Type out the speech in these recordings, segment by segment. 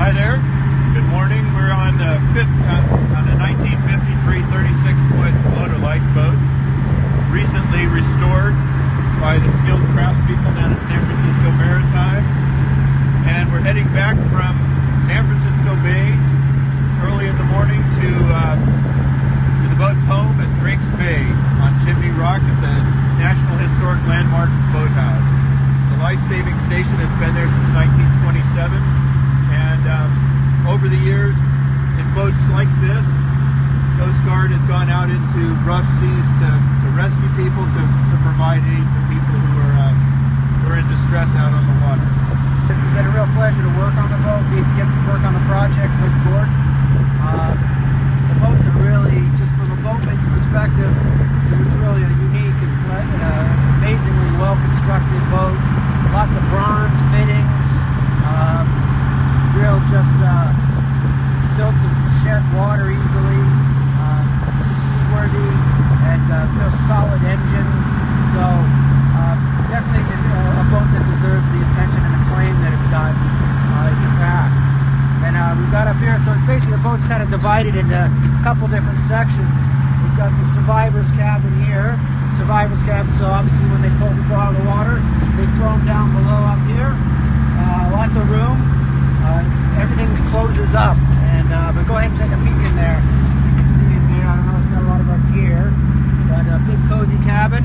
Hi there. Good morning. We're on the uh, on a 1953 36 foot motor lifeboat, recently restored by the skilled craftspeople down at San Francisco Maritime. And we're heading back from San Francisco Bay early in the morning to uh, to the boat's home at Drakes Bay on Chimney Rock at the National Historic Landmark Boathouse. It's a life-saving station that's been there since 1927. Over the years, in boats like this, Coast Guard has gone out into rough seas to, to rescue people, to, to provide aid to people who are, uh, who are in distress out on the water. This has been a real pleasure to work on the boat, get to work on the project with Gordon. Uh, the boats are really, just from a boatman's perspective, it was really a unique and uh, amazingly well-constructed boat. Lots of bronze fittings, um, real just uh, built to shed water easily, uh, just seaworthy, and uh, real solid engine. So uh, definitely a, a boat that deserves the attention and acclaim that it's got uh, in the past. And uh, we've got up here, so it's basically the boat's kind of divided into a couple different sections. We've got the survivor's cabin here, survivor's cabin. So obviously when they pull people out of the water, they throw them down below up here. Uh, lots of room. Uh, everything closes up. And uh, but go ahead and take a peek in there. You can see in there. I don't know. It's got a lot of our gear, but a big cozy cabin,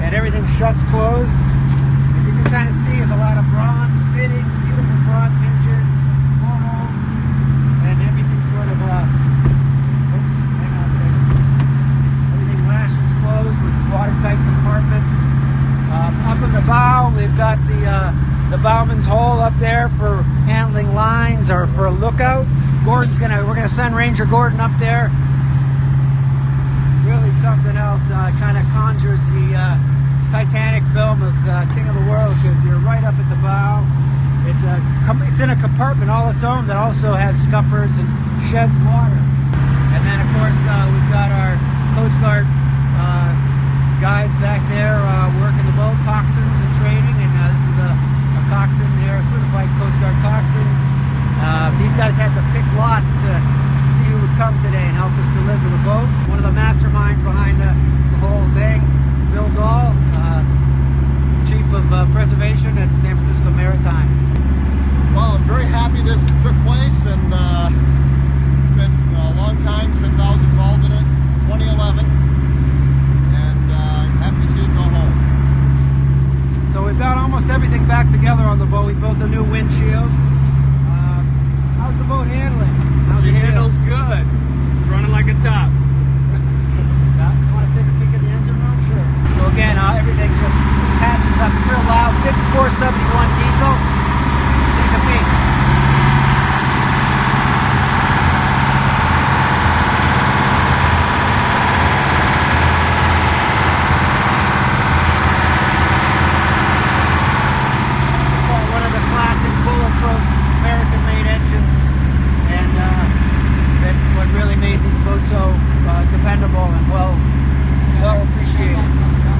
and everything shuts closed. And you can kind of see is a lot of bronze fittings, beautiful bronze hinges, portals, and everything sort of. Uh, oops, hang on a second. Everything lashes closed with watertight compartments. Um, up in the bow, we've got the uh, the bowman's hole up there for handling lines or for a lookout. Gordon's gonna, we're gonna send Ranger Gordon up there. Really something else. Uh, kind of conjures the uh, Titanic film of uh, King of the World because you're right up at the bow. It's a, it's in a compartment all its own that also has scuppers and sheds water. And then of course uh, we've got our Coast Guard uh, guys back there uh, working the boat, coxswains and training. And uh, this is a, a coxswain there, certified Coast Guard coxswains. Uh, these guys had to pick lots to see who would come today and help us deliver the boat. One of the masterminds behind the, the whole thing, Bill Dahl, uh, Chief of uh, Preservation at San Francisco Maritime. Well, I'm very happy this took place, and uh, it's been a long time since I was involved in it, 2011, and uh, I'm happy to see it go home. So we've got almost everything back together on the boat. We built a new windshield. How's the boat handling? How's She it feel? handles good. Running like a top. You want to take a peek at the engine room? Sure. So again, uh, everything just patches up real loud. Big 471